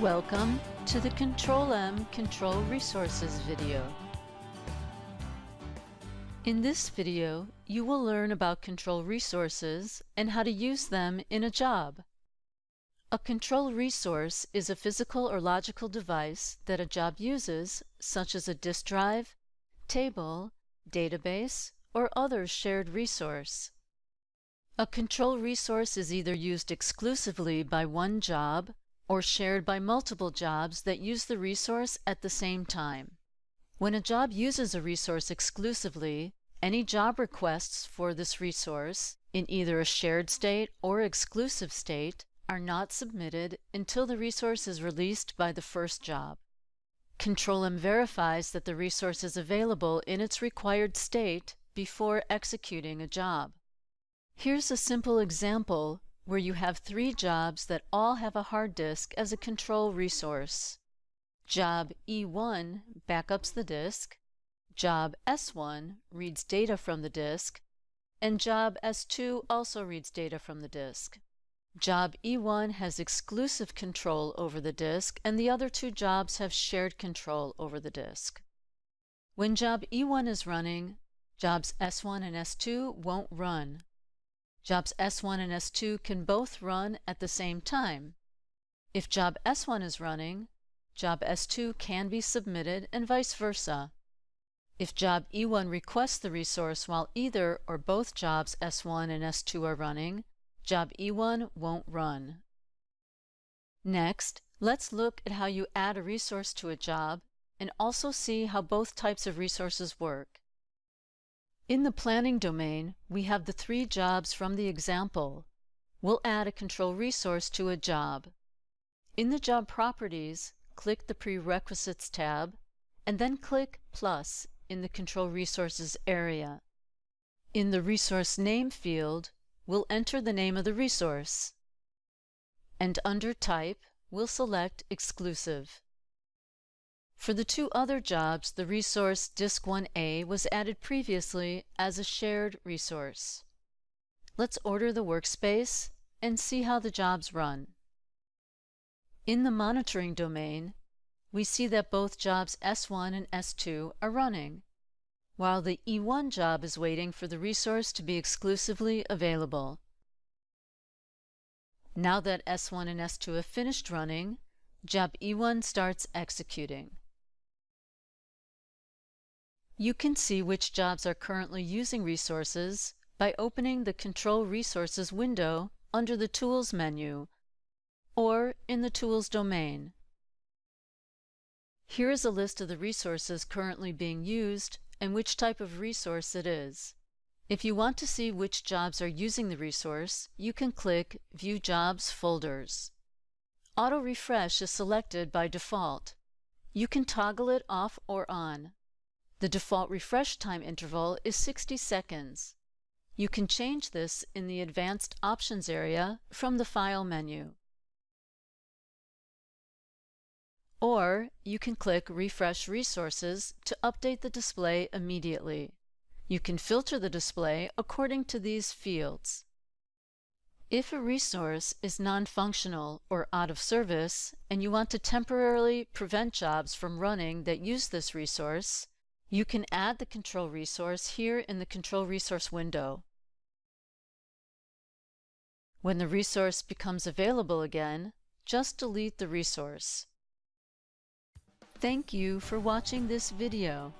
Welcome to the Control-M Control Resources video. In this video, you will learn about control resources and how to use them in a job. A control resource is a physical or logical device that a job uses, such as a disk drive, table, database, or other shared resource. A control resource is either used exclusively by one job or shared by multiple jobs that use the resource at the same time. When a job uses a resource exclusively, any job requests for this resource, in either a shared state or exclusive state, are not submitted until the resource is released by the first job. Control-M verifies that the resource is available in its required state before executing a job. Here's a simple example where you have three jobs that all have a hard disk as a control resource. Job E1 backups the disk, Job S1 reads data from the disk, and Job S2 also reads data from the disk. Job E1 has exclusive control over the disk, and the other two jobs have shared control over the disk. When Job E1 is running, jobs S1 and S2 won't run Jobs S1 and S2 can both run at the same time. If job S1 is running, job S2 can be submitted and vice versa. If job E1 requests the resource while either or both jobs S1 and S2 are running, job E1 won't run. Next, let's look at how you add a resource to a job and also see how both types of resources work. In the planning domain, we have the three jobs from the example. We'll add a control resource to a job. In the Job Properties, click the Prerequisites tab, and then click Plus in the Control Resources area. In the Resource Name field, we'll enter the name of the resource. And under Type, we'll select Exclusive. For the two other jobs, the resource Disk1A was added previously as a shared resource. Let's order the workspace and see how the jobs run. In the monitoring domain, we see that both jobs S1 and S2 are running, while the E1 job is waiting for the resource to be exclusively available. Now that S1 and S2 have finished running, job E1 starts executing. You can see which jobs are currently using resources by opening the Control Resources window under the Tools menu or in the Tools domain. Here is a list of the resources currently being used and which type of resource it is. If you want to see which jobs are using the resource, you can click View Jobs Folders. Auto Refresh is selected by default. You can toggle it off or on. The default refresh time interval is 60 seconds. You can change this in the Advanced Options area from the File menu. Or you can click Refresh Resources to update the display immediately. You can filter the display according to these fields. If a resource is non-functional or out of service, and you want to temporarily prevent jobs from running that use this resource, you can add the control resource here in the control resource window. When the resource becomes available again, just delete the resource. Thank you for watching this video.